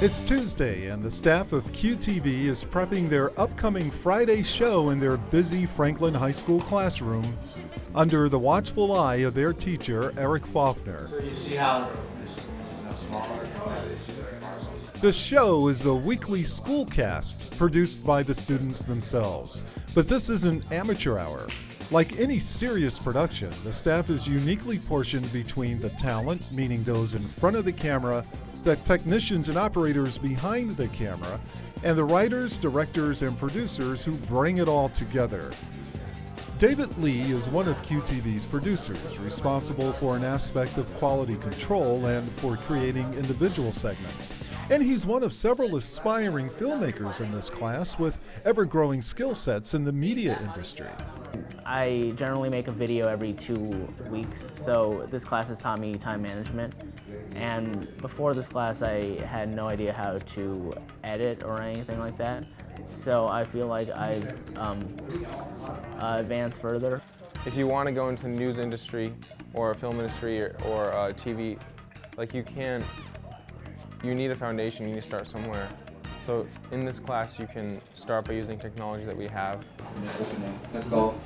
It's Tuesday, and the staff of QTV is prepping their upcoming Friday show in their busy Franklin High School classroom under the watchful eye of their teacher, Eric Faulkner. So you see how this how small The show is a weekly schoolcast produced by the students themselves. But this is an amateur hour. Like any serious production, the staff is uniquely portioned between the talent, meaning those in front of the camera, the technicians and operators behind the camera, and the writers, directors, and producers who bring it all together. David Lee is one of QTV's producers, responsible for an aspect of quality control and for creating individual segments. And he's one of several aspiring filmmakers in this class with ever growing skill sets in the media industry. I generally make a video every two weeks, so this class has taught me time management. And before this class, I had no idea how to edit or anything like that. So I feel like I've um, uh, advanced further. If you want to go into the news industry or film industry or, or uh, TV, like you can't, you need a foundation, you need to start somewhere. So in this class, you can start by using technology that we have. Let's go.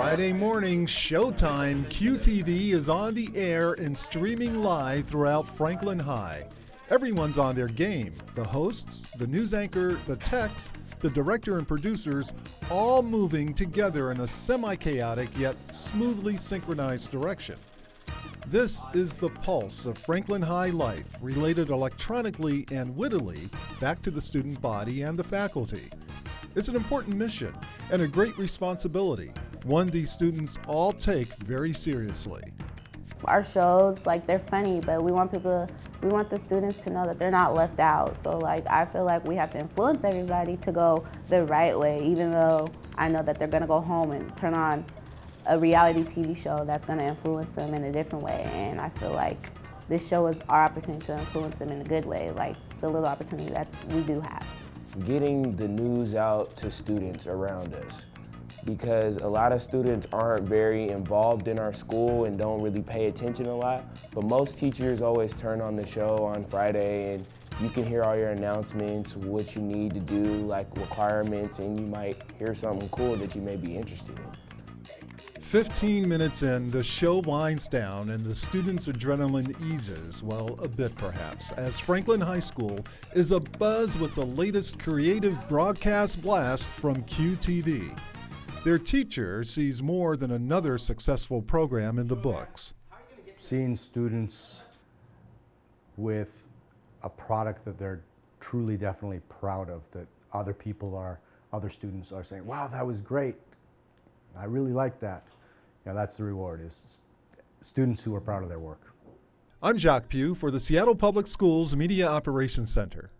Friday morning, showtime, QTV is on the air and streaming live throughout Franklin High. Everyone's on their game. The hosts, the news anchor, the techs, the director and producers, all moving together in a semi-chaotic yet smoothly synchronized direction. This is the pulse of Franklin High life, related electronically and wittily back to the student body and the faculty. It's an important mission and a great responsibility, one these students all take very seriously. Our shows, like they're funny, but we want people, we want the students to know that they're not left out. So like I feel like we have to influence everybody to go the right way, even though I know that they're gonna go home and turn on a reality TV show that's gonna influence them in a different way. And I feel like this show is our opportunity to influence them in a good way, like the little opportunity that we do have. Getting the news out to students around us because a lot of students aren't very involved in our school and don't really pay attention a lot. But most teachers always turn on the show on Friday and you can hear all your announcements, what you need to do, like requirements, and you might hear something cool that you may be interested in. 15 minutes in, the show winds down and the students' adrenaline eases, well, a bit perhaps, as Franklin High School is abuzz with the latest creative broadcast blast from QTV. Their teacher sees more than another successful program in the books. Seeing students with a product that they're truly definitely proud of, that other people are, other students are saying, wow, that was great. I really like that. You know, that's the reward, is students who are proud of their work. I'm Jacques Pugh for the Seattle Public Schools Media Operations Center.